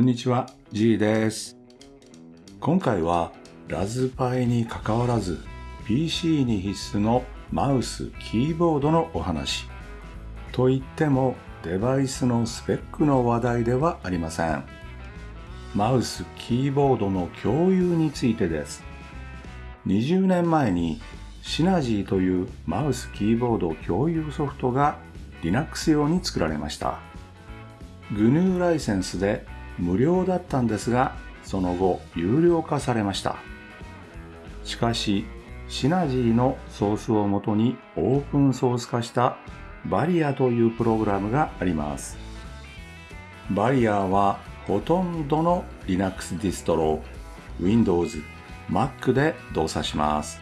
こんにちは、G です。今回はラズパイに関わらず PC に必須のマウス、キーボードのお話。と言ってもデバイスのスペックの話題ではありません。マウス、キーボードの共有についてです。20年前にシナジーというマウス、キーボード共有ソフトが Linux 用に作られました。GNU ライセンスで無料だったんですが、その後有料化されました。しかし、シナジーのソースをもとにオープンソース化したバリアというプログラムがあります。バリアはほとんどの Linux ディストロ、Windows、Mac で動作します。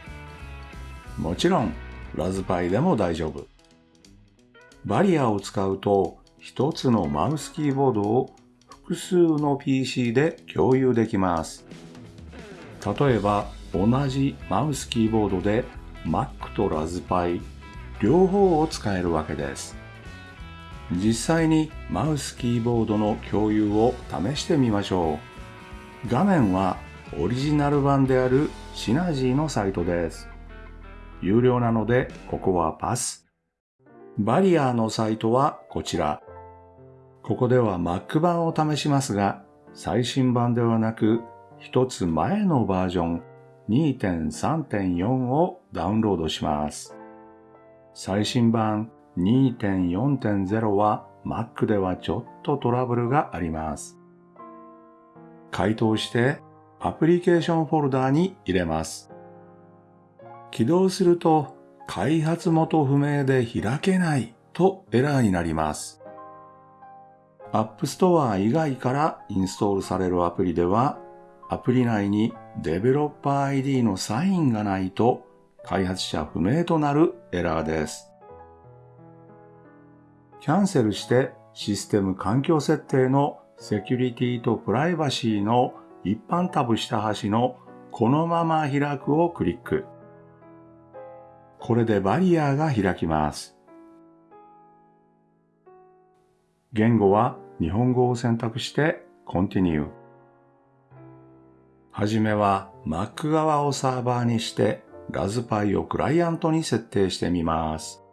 もちろん、ラズパイでも大丈夫。バリアを使うと、一つのマウスキーボードを複数の PC で共有できます。例えば、同じマウスキーボードで Mac とラズパイ両方を使えるわけです。実際にマウスキーボードの共有を試してみましょう。画面はオリジナル版であるシナジーのサイトです。有料なのでここはパス。バリアーのサイトはこちら。ここでは Mac 版を試しますが、最新版ではなく一つ前のバージョン2.3.4をダウンロードします。最新版2.4.0は Mac ではちょっとトラブルがあります。回答してアプリケーションフォルダに入れます。起動すると開発元不明で開けないとエラーになります。App Store 以外からインストールされるアプリではアプリ内にデベロッパー ID のサインがないと開発者不明となるエラーです。キャンセルしてシステム環境設定のセキュリティとプライバシーの一般タブ下端のこのまま開くをクリック。これでバリアが開きます。言語は日本語を選択して Continue。はじめは Mac 側をサーバーにしてラズパイをクライアントに設定してみます。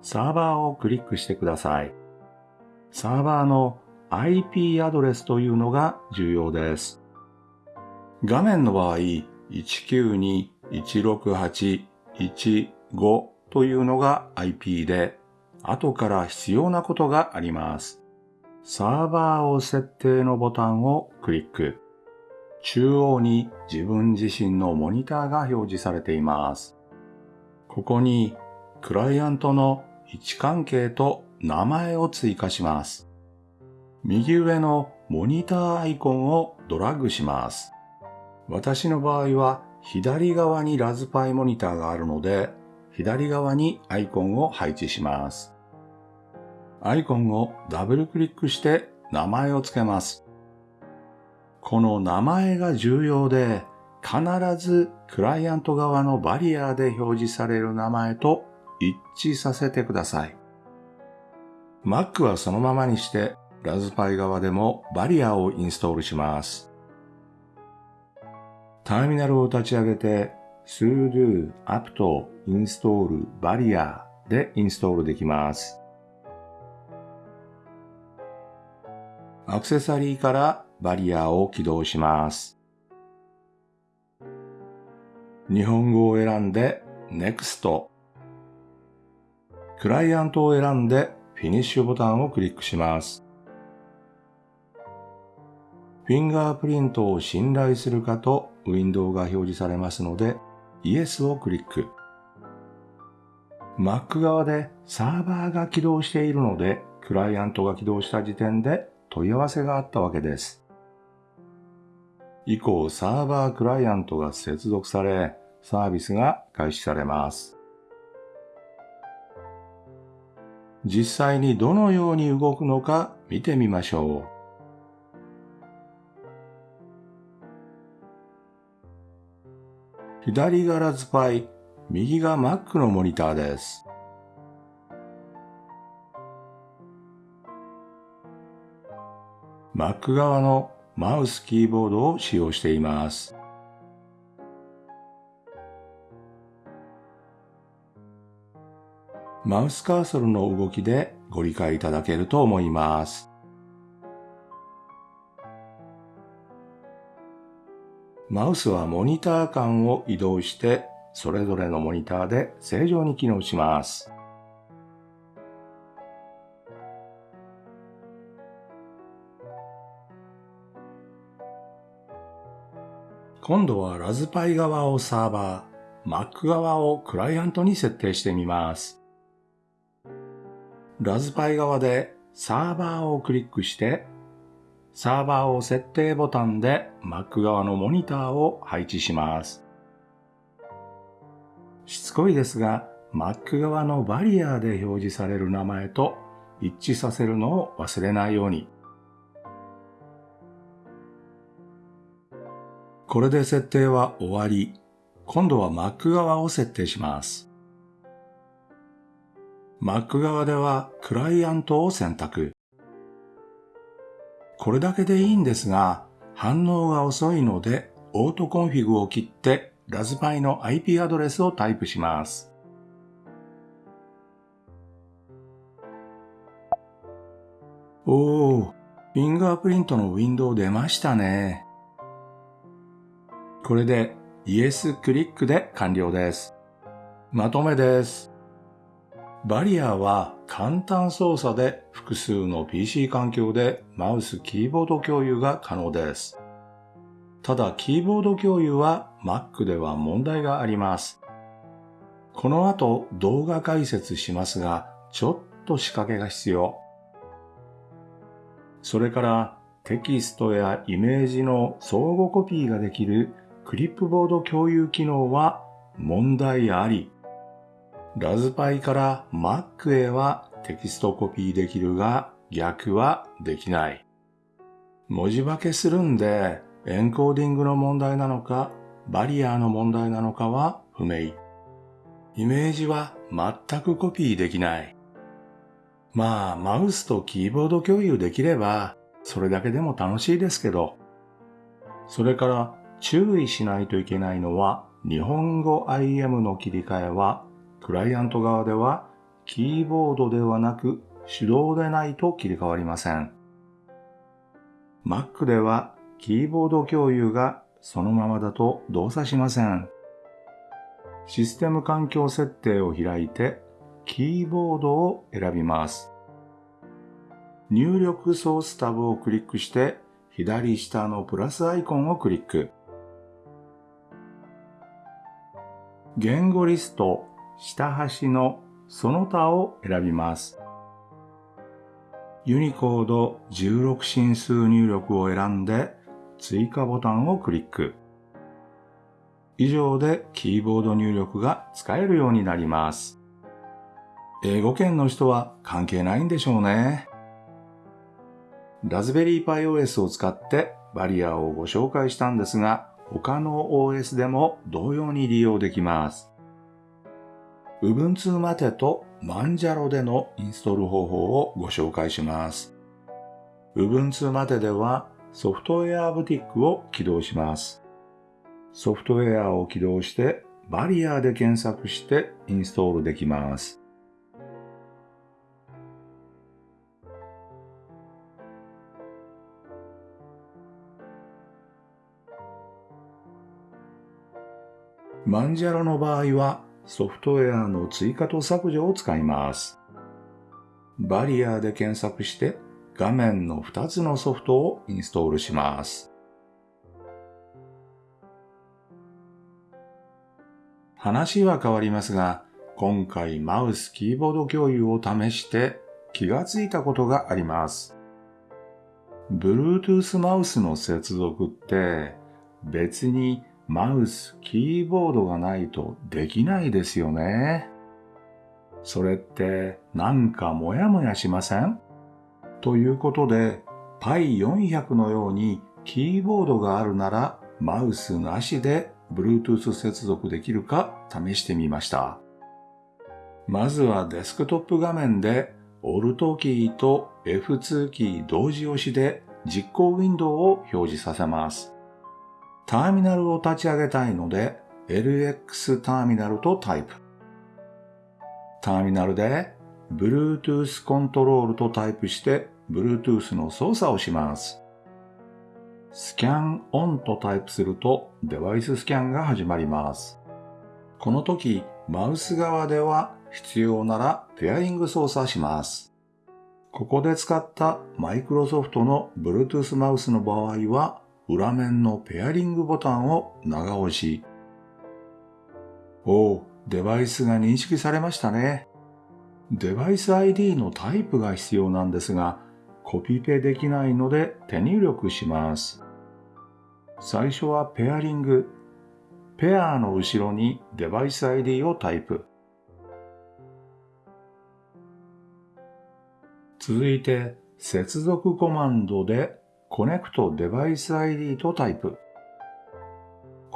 サーバーをクリックしてください。サーバーの IP アドレスというのが重要です。画面の場合、192.168.1.5というのが IP で、後から必要なことがあります。サーバーを設定のボタンをクリック。中央に自分自身のモニターが表示されています。ここにクライアントの位置関係と名前を追加します。右上のモニターアイコンをドラッグします。私の場合は左側にラズパイモニターがあるので、左側にアイコンを配置します。アイコンをダブルクリックして名前を付けます。この名前が重要で、必ずクライアント側のバリアで表示される名前と一致させてください。Mac はそのままにして、ラズパイ側でもバリアをインストールします。ターミナルを立ち上げて、sudo apt install barrier でインストールできます。アクセサリーからバリアを起動します。日本語を選んで Next。クライアントを選んでフィニッシュボタンをクリックします。フィンガープリントを信頼するかとウィンドウが表示されますので Yes をクリック。Mac 側でサーバーが起動しているのでクライアントが起動した時点で問い合わせがあったわけです。以降、サーバークライアントが接続され、サービスが開始されます。実際にどのように動くのか見てみましょう。左がラズパイ、右が Mac のモニターです。Mac 側のマウスキーボードを使用しています。マウスカーソルの動きでご理解いただけると思います。マウスはモニター間を移動してそれぞれのモニターで正常に機能します。今度はラズパイ側をサーバー、Mac 側をクライアントに設定してみます。ラズパイ側でサーバーをクリックしてサーバーを設定ボタンで Mac 側のモニターを配置します。しつこいですが、Mac 側のバリアで表示される名前と一致させるのを忘れないように。これで設定は終わり。今度は Mac 側を設定します。Mac 側ではクライアントを選択。これだけでいいんですが、反応が遅いので、オートコンフィグを切ってラズパイの IP アドレスをタイプします。おー、フィンガープリントのウィンドウ出ましたね。これで Yes クリックで完了です。まとめです。バリアは簡単操作で複数の PC 環境でマウスキーボード共有が可能です。ただキーボード共有は Mac では問題があります。この後動画解説しますが、ちょっと仕掛けが必要。それからテキストやイメージの相互コピーができるクリップボード共有機能は問題あり。ラズパイから Mac へはテキストコピーできるが逆はできない。文字化けするんでエンコーディングの問題なのか Barrier の問題なのかは不明。イメージは全くコピーできない。まあ、マウスとキーボード共有できれば、それだけでも楽しいですけど。それから注意しないといけないのは、日本語 IM の切り替えはクライアント側ではキーボードではなく手動でないと切り替わりません。Mac ではキーボード共有がそのままだと動作しません。システム環境設定を開いてキーボードを選びます。入力ソースタブをクリックして左下のプラスアイコンをクリック。言語リスト下端のその他を選びます。ユニコード16進数入力を選んで追加ボタンをクリック。以上でキーボード入力が使えるようになります。英語圏の人は関係ないんでしょうね。ラズベリーパイ OS を使ってバリアをご紹介したんですが、他の OS でも同様に利用できます。Ubuntu マテとマンジャロでのインストール方法をご紹介します。Ubuntu マテではソフトウェアブティックを起動します。ソフトウェアを起動してバリアで検索してインストールできます。マンジャロの場合はソフトウェアの追加と削除を使います。バリアで検索して画面の2つのソフトをインストールします。話は変わりますが、今回マウスキーボード共有を試して気がついたことがあります。Bluetooth マウスの接続って別にマウス、キーボードがないとできないですよね。それってなんかモヤモヤしません？ということで、Pi400 のようにキーボードがあるならマウスなしで Bluetooth 接続できるか試してみました。まずはデスクトップ画面で Alt キーと F2 キー同時押しで実行ウィンドウを表示させます。ターミナルを立ち上げたいので LX ターミナルとタイプ。ターミナルで Bluetooth コントロールとタイプして Bluetooth の操作をします。スキャンオンとタイプするとデバイススキャンが始まります。この時、マウス側では必要ならペアリング操作します。ここで使ったマイクロソフトの Bluetooth マウスの場合は裏面のペアリングボタンを長押し。おお、デバイスが認識されましたね。デバイス ID のタイプが必要なんですが、コピペできないので手入力します。最初はペアリング。ペアの後ろにデバイス ID をタイプ。続いて接続コマンドでコネクトデバイス ID とタイプ。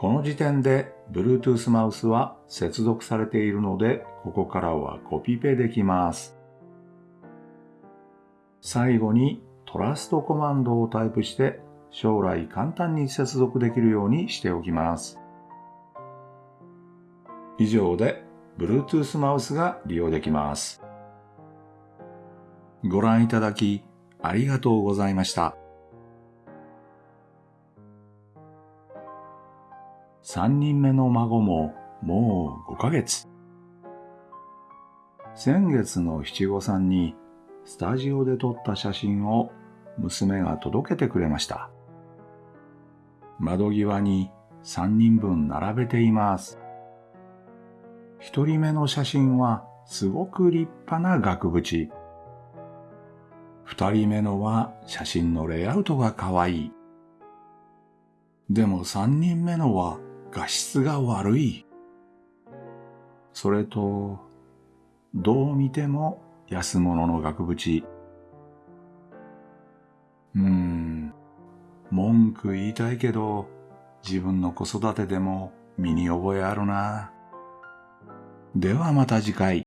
この時点で Bluetooth マウスは接続されているので、ここからはコピペできます。最後にトラストコマンドをタイプして将来簡単に接続できるようにしておきます。以上で Bluetooth マウスが利用できます。ご覧いただきありがとうございました。3人目の孫ももう5ヶ月。先月の七五三にスタジオで撮った写真を娘が届けてくれました。窓際に3人分並べています。1人目の写真はすごく立派な額縁。2人目のは写真のレイアウトが可愛い。でも3人目のは画質が悪い。それと、どう見ても安物の額縁。うーん、文句言いたいけど、自分の子育てでも身に覚えあるな。ではまた次回。